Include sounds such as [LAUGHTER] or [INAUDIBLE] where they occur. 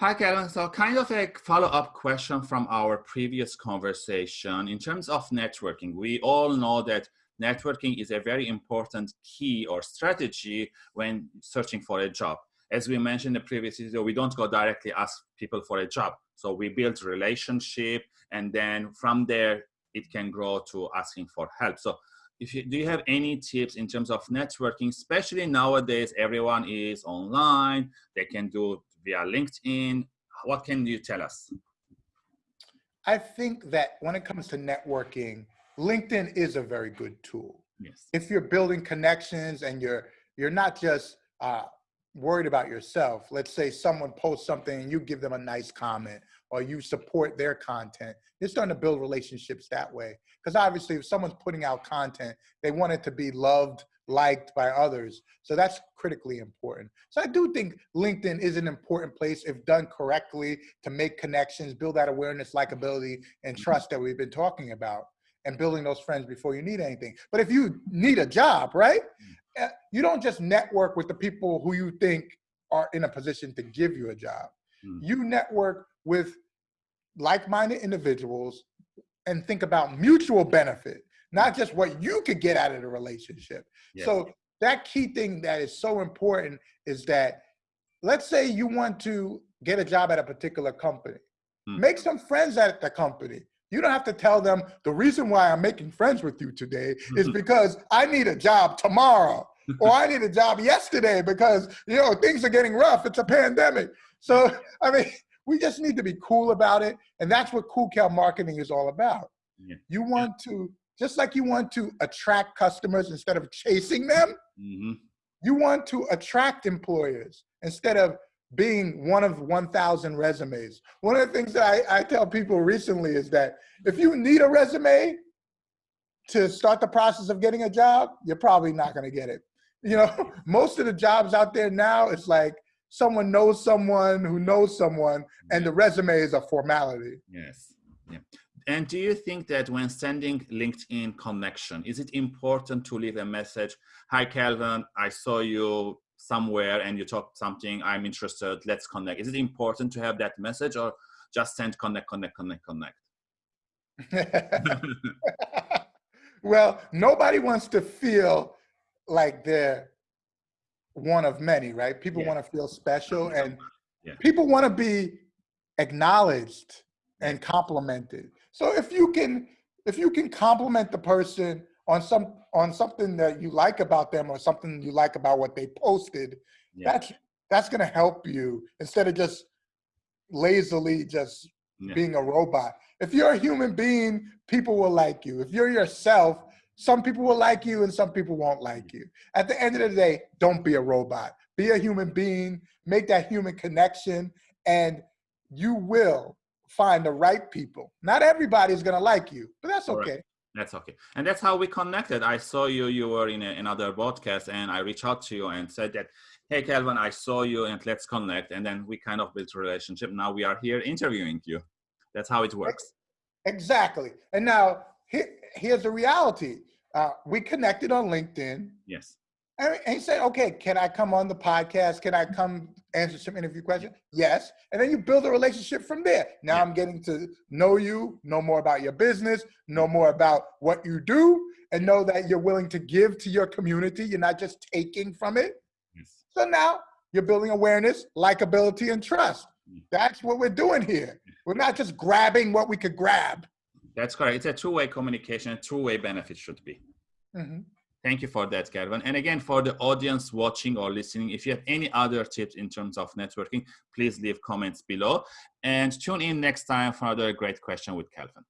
Hi, Kevin. So kind of a follow-up question from our previous conversation. In terms of networking, we all know that networking is a very important key or strategy when searching for a job. As we mentioned in the previous video, we don't go directly ask people for a job. So we build relationship and then from there, it can grow to asking for help. So if you, do you have any tips in terms of networking, especially nowadays, everyone is online, they can do via LinkedIn. What can you tell us? I think that when it comes to networking, LinkedIn is a very good tool. Yes. If you're building connections and you're you're not just uh, worried about yourself. Let's say someone posts something and you give them a nice comment or you support their content. You're starting to build relationships that way. Because obviously, if someone's putting out content, they want it to be loved liked by others. So that's critically important. So I do think LinkedIn is an important place if done correctly to make connections, build that awareness, likability, and mm-hmm. trust that we've been talking about and building those friends before you need anything. But if you need a job, right? Mm. Eh, you don't just network with the people who you think are in a position to give you a job. Mm. You network with like-minded individuals and think about mutual benefit not just what you could get out of the relationship. Yeah. So that key thing that is so important is that let's say you want to get a job at a particular company. Hmm. Make some friends at the company. You don't have to tell them the reason why I'm making friends with you today is [LAUGHS] because I need a job tomorrow or I [LAUGHS] need a job yesterday because you know things are getting rough. It's a pandemic. So [LAUGHS] I mean, we just need to be cool about it, and that's what Cool Cal marketing is all about. Yeah. You want to just like you want to attract customers instead of chasing them, mm-hmm. you want to attract employers instead of being one of 1,000 resumes. One of the things that I, I tell people recently is that if you need a resume to start the process of getting a job, you're probably not going to get it. You know, [LAUGHS] most of the jobs out there now, it's like someone knows someone who knows someone, and the resume is a formality. Yes. Yeah. And do you think that when sending LinkedIn connection, is it important to leave a message? Hi, Calvin, I saw you somewhere and you talked something, I'm interested, let's connect. Is it important to have that message or just send connect, connect, connect, connect? [LAUGHS] well, nobody wants to feel like they're one of many, right? People yeah. want to feel special and yeah. people want to be acknowledged and complimented. So if you can, if you can compliment the person on some on something that you like about them or something you like about what they posted, yeah. that's that's gonna help you instead of just lazily just being a robot. If you're a human being, people will like you. If you're yourself, some people will like you and some people won't like you. At the end of the day, don't be a robot. Be a human being, make that human connection, and you will find the right people. Not everybody's gonna like you, but that's okay. Right. That's okay. And that's how we connected. I saw you, you were in a, another podcast and I reached out to you and said that, hey, Calvin, I saw you and let's connect. And then we kind of built a relationship. Now we are here interviewing you. That's how it works. Exactly. And now here, here's the reality. Uh, we connected on LinkedIn. Yes. And he said, okay, can I come on the podcast? Can I come answer some interview questions? Yes. And then you build a relationship from there. Now yeah. I'm getting to know you, know more about your business, know more about what you do, and know that you're willing to give to your community. You're not just taking from it. Yes. So now you're building awareness, likability, and trust. That's what we're doing here. We're not just grabbing what we could grab. That's correct. It's a two-way communication, a two-way benefit should be. Mm -hmm. Thank you for that, Calvin. And again, for the audience watching or listening, if you have any other tips in terms of networking, please leave comments below and tune in next time for another great question with Calvin.